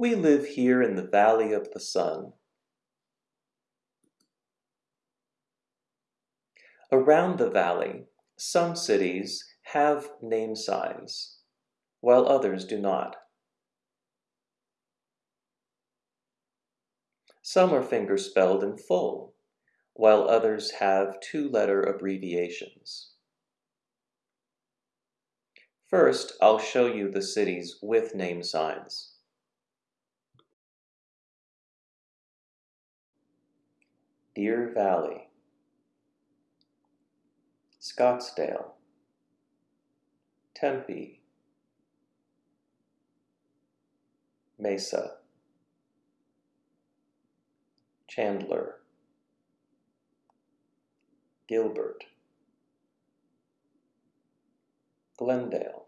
We live here in the Valley of the Sun. Around the valley, some cities have name signs, while others do not. Some are finger-spelled in full, while others have two-letter abbreviations. First, I'll show you the cities with name signs. Deer Valley. Scottsdale. Tempe. Mesa. Chandler. Gilbert. Glendale.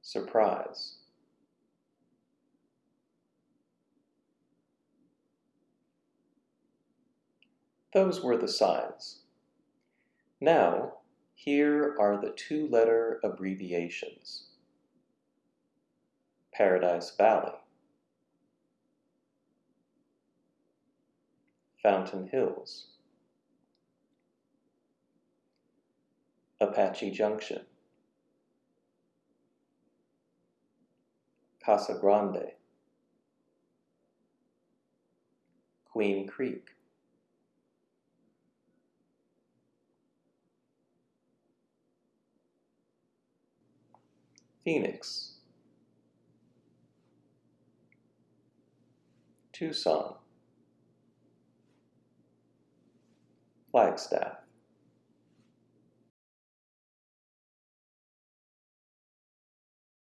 Surprise Those were the signs. Now, here are the two-letter abbreviations. Paradise Valley. Fountain Hills. Apache Junction. Casa Grande. Queen Creek Phoenix. Tucson. Flagstaff